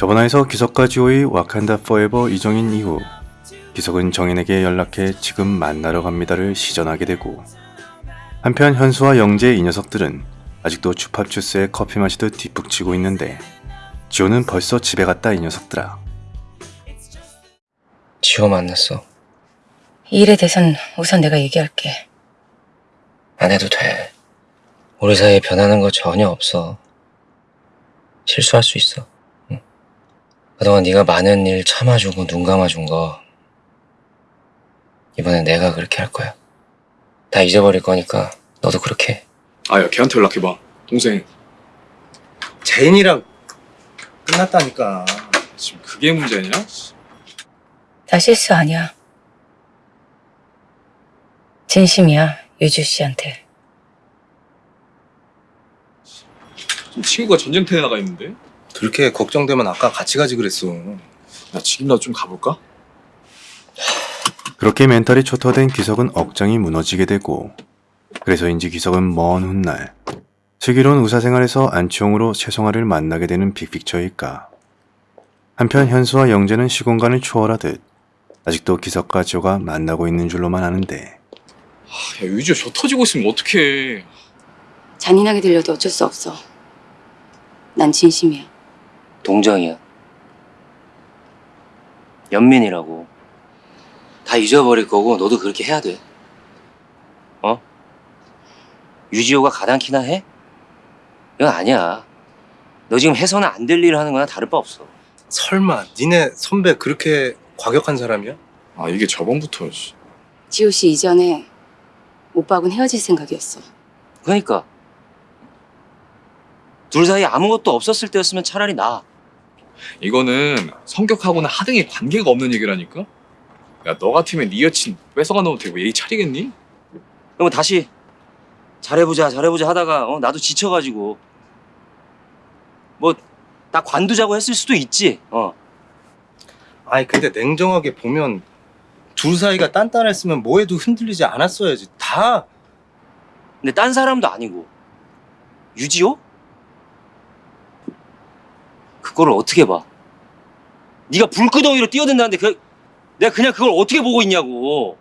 저번화에서 기석과 지호의 와칸다 포에버 이정인 이후 기석은 정인에게 연락해 지금 만나러 갑니다를 시전하게 되고 한편 현수와 영재 이 녀석들은 아직도 주팝주스에 커피 마시듯 뒷북치고 있는데 지호는 벌써 집에 갔다 이 녀석들아 지호 만났어. 이 일에 대해선 우선 내가 얘기할게. 안 해도 돼. 우리 사이에 변하는 거 전혀 없어. 실수할 수 있어. 응. 그동안 네가 많은 일 참아주고 눈 감아준 거 이번엔 내가 그렇게 할 거야. 다 잊어버릴 거니까 너도 그렇게 해. 아야 걔한테 연락해봐 동생 제인이랑 끝났다니까. 지금 그게 문제냐? 다 실수 아니야. 진심이야, 유주 씨한테. 지금 친구가 전쟁터에 나가 있는데 그렇게 걱정되면 아까 같이 가지 그랬어. 야 지금이라도 좀 가볼까? 그렇게 멘탈이 초토화된 기석은 억장이 무너지게 되고 그래서인지 기석은 먼 훗날 슬기로운 의사생활에서 안치홍으로 최송아를 만나게 되는 빅픽처일까 한편 현수와 영재는 시공간을 초월하듯 아직도 기석과 지호가 만나고 있는 줄로만 아는데 아, 야 유지가 저 터지고 있으면 어떡해 잔인하게 들려도 어쩔 수 없어. 난 진심이야. 동정이야. 연민이라고. 다 잊어버릴 거고 너도 그렇게 해야 돼. 어? 유지호가 가당키나 해? 이건 아니야. 너 지금 해서는 안 될 일을 하는 거나 다를 바 없어. 설마 니네 선배 그렇게 과격한 사람이야? 아 이게 저번부터 씨. 지호 씨 이전에 오빠하고는 헤어질 생각이었어. 그러니까 둘 사이에 아무것도 없었을 때였으면 차라리 나. 이거는 성격하고는 하등의 관계가 없는 얘기라니까 야 너 같으면 네 여친 뺏어가 놓으면 되고 예의 차리겠니? 그러면 다시 잘해보자 잘해보자 하다가 어, 나도 지쳐가지고 뭐 나 관두자고 했을 수도 있지. 어. 아니 근데 냉정하게 보면 둘 사이가 단단했으면 뭐해도 흔들리지 않았어야지. 다 근데 딴 사람도 아니고 유지호? 그거를 어떻게 봐? 네가 불구덩이로 뛰어든다는데 그, 내가 그냥 그걸 어떻게 보고 있냐고.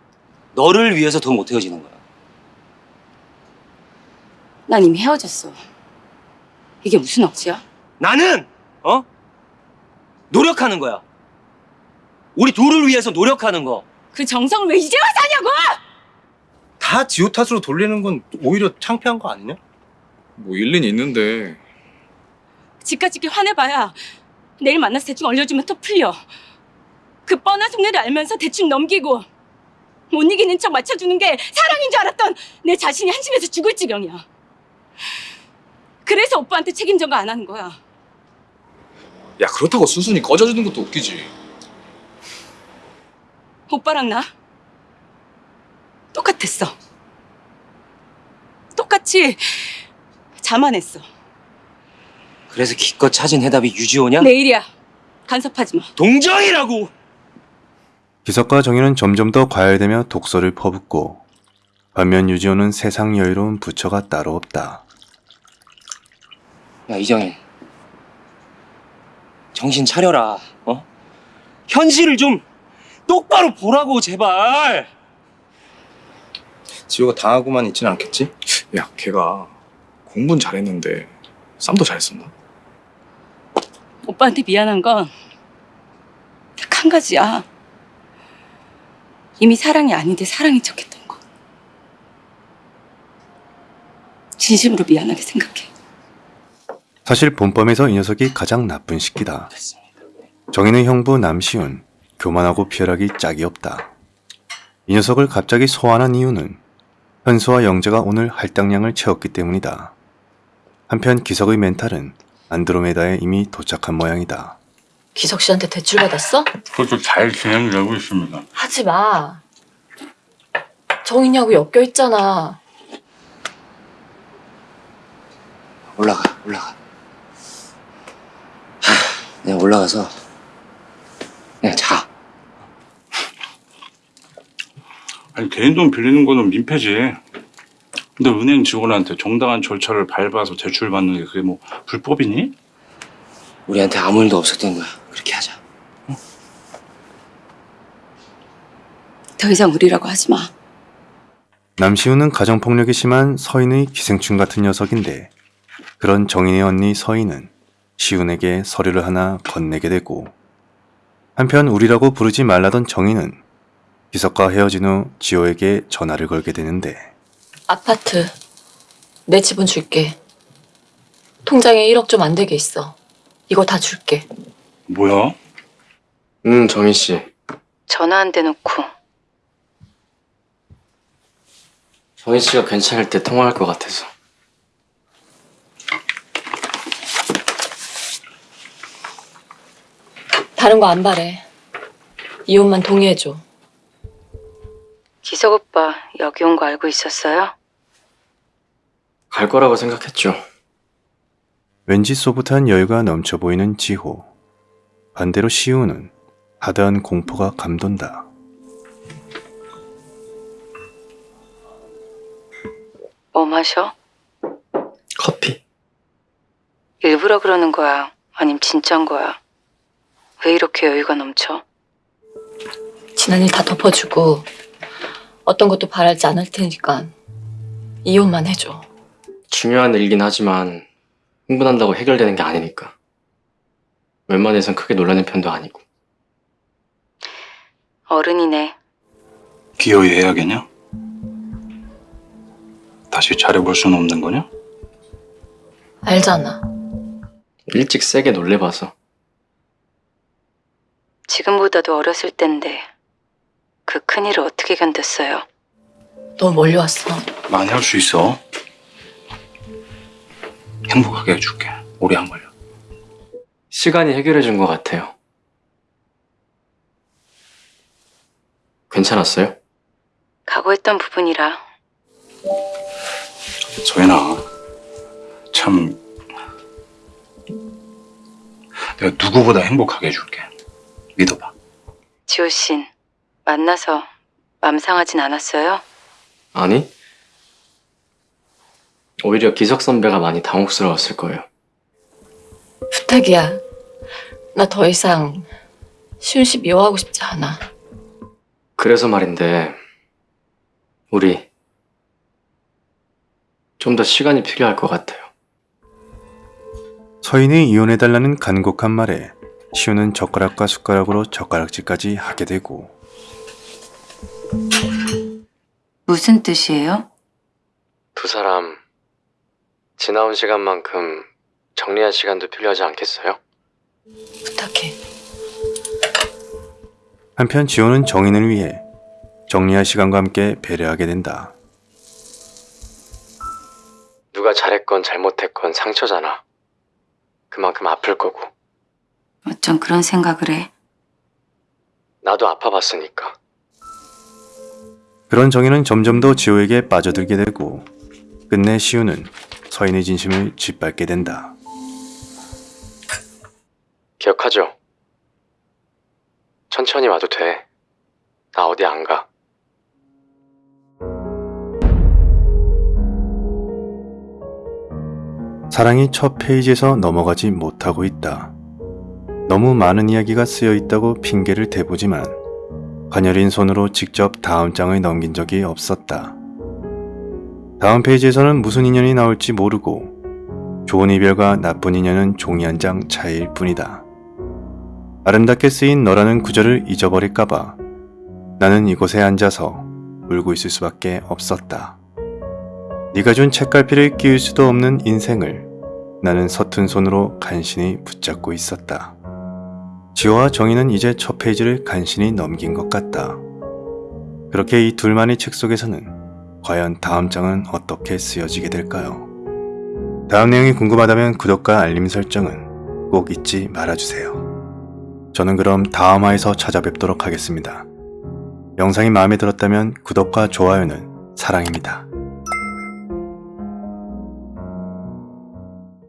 너를 위해서 더 못 헤어지는 거야. 난 이미 헤어졌어. 이게 무슨 억지야? 나는 어 노력하는 거야. 우리 둘을 위해서 노력하는 거. 그 정성을 왜 이제 와서 하냐고! 다 지호 탓으로 돌리는 건 오히려 창피한 거 아니냐? 뭐 일리는 있는데 집까지 화내봐야 내일 만나서 대충 얼려주면 또 풀려. 그 뻔한 속내를 알면서 대충 넘기고 못 이기는 척 맞춰주는 게 사랑인 줄 알았던 내 자신이 한심해서 죽을 지경이야. 그래서 오빠한테 책임 전가 안 하는 거야. 야 그렇다고 순순히 꺼져주는 것도 웃기지 오빠랑 나 똑같았어. 똑같이 자만했어. 그래서 기껏 찾은 해답이 유지호냐? 내일이야. 간섭하지 마. 동정이라고. 기석과 정희는 점점 더 과열되며 독서를 퍼붓고 반면 유지호는 세상 여유로운 부처가 따로 없다. 야 이정인 정신 차려라 어 현실을 좀 똑바로 보라고 제발 지호가 당하고만 있진 않겠지? 야 걔가 공부는 잘했는데 쌈도 잘했었나? 오빠한테 미안한 건 딱 한 가지야. 이미 사랑이 아닌데 사랑인 척했던 거. 진심으로 미안하게 생각해. 사실 본범에서 이 녀석이 가장 나쁜 식기다. 정희는 형부 남시훈, 교만하고 피열하기 짝이 없다. 이 녀석을 갑자기 소환한 이유는 현수와 영재가 오늘 할당량을 채웠기 때문이다. 한편 기석의 멘탈은 안드로메다에 이미 도착한 모양이다. 기석 씨한테 대출 받았어? 그것도 잘 진행되고 있습니다. 하지 마. 정인이하고 엮여 있잖아. 올라가 올라가 하, 내가 올라가서 그냥 자 아니 개인 돈 빌리는 거는 민폐지. 근데 은행 직원한테 정당한 절차를 밟아서 대출 받는 게 그게 뭐 불법이니? 우리한테 아무 일도 없었던 거야. 그렇게 하자. 더 이상 우리라고 하지 마. 남시우는 가정폭력이 심한 서인의 기생충 같은 녀석인데 그런 정인의 언니 서인은 시훈에게 서류를 하나 건네게 되고 한편 우리라고 부르지 말라던 정인은 기석과 헤어진 후 지호에게 전화를 걸게 되는데 아파트 내 지분 줄게. 통장에 1억 좀 안 되게 있어. 이거 다 줄게. 뭐야? 음, 정희 씨. 전화 안 대놓고 정희 씨가 괜찮을 때 통화할 것 같아서. 다른 거 안 바래. 이혼만 동의해줘. 기석 오빠 여기 온 거 알고 있었어요? 갈 거라고 생각했죠. 왠지 소프트한 여유가 넘쳐 보이는 지호 반대로 시우는 하드한 공포가 감돈다 뭐 마셔? 커피. 일부러 그러는 거야? 아님 진짠 거야? 왜 이렇게 여유가 넘쳐? 지난 일 다 덮어주고 어떤 것도 바랄지 않을 테니까 이혼만 해줘. 중요한 일이긴 하지만 흥분한다고 해결되는 게 아니니까. 웬만해선 크게 놀라는 편도 아니고. 어른이네. 기어이 해야겠냐? 다시 잘해볼 수는 없는 거냐? 알잖아. 일찍 세게 놀래봐서. 지금보다도 어렸을 땐데 그 큰일을 어떻게 견뎠어요? 너무 멀리 왔어. 많이 할 수 있어. 행복하게 해줄게. 오래 안 걸려. 시간이 해결해 준 것 같아요. 괜찮았어요? 각오했던 부분이라 소연아, 참 내가 누구보다 행복하게 해줄게. 믿어봐. 지호 씨 만나서 맘 상하진 않았어요? 아니? 오히려 기석 선배가 많이 당혹스러웠을 거예요. 부탁이야. 나 더 이상 시훈 씨 미워하고 싶지 않아. 그래서 말인데, 우리 좀 더 시간이 필요할 것 같아요. 서인이 이혼해달라는 간곡한 말에 시우는 젓가락과 숟가락으로 젓가락질까지 하게 되고 무슨 뜻이에요? 두 사람 지나온 시간만큼 정리할 시간도 필요하지 않겠어요? 부탁해. 한편 지호는 정인을 위해 정리할 시간과 함께 배려하게 된다. 누가 잘했건 잘못했건 상처잖아. 그만큼 아플 거고. 어쩜 그런 생각을 해? 나도 아파봤으니까. 그런 정인은 점점 더 지호에게 빠져들게 되고 끝내 시우는 서인의 진심을 짓밟게 된다. 기억하죠? 천천히 와도 돼. 나 어디 안 가. 사랑이 첫 페이지에서 넘어가지 못하고 있다. 너무 많은 이야기가 쓰여 있다고 핑계를 대보지만 가녀린 손으로 직접 다음 장을 넘긴 적이 없었다. 다음 페이지에서는 무슨 인연이 나올지 모르고 좋은 이별과 나쁜 인연은 종이 한 장 차이일 뿐이다. 아름답게 쓰인 너라는 구절을 잊어버릴까봐 나는 이곳에 앉아서 울고 있을 수밖에 없었다. 네가 준 책갈피를 끼울 수도 없는 인생을 나는 서툰 손으로 간신히 붙잡고 있었다. 지호와 정희는 이제 첫 페이지를 간신히 넘긴 것 같다. 그렇게 이 둘만의 책 속에서는 과연 다음 장은 어떻게 쓰여지게 될까요? 다음 내용이 궁금하다면 구독과 알림 설정은 꼭 잊지 말아주세요. 저는 그럼 다음 화에서 찾아뵙도록 하겠습니다. 영상이 마음에 들었다면 구독과 좋아요는 사랑입니다.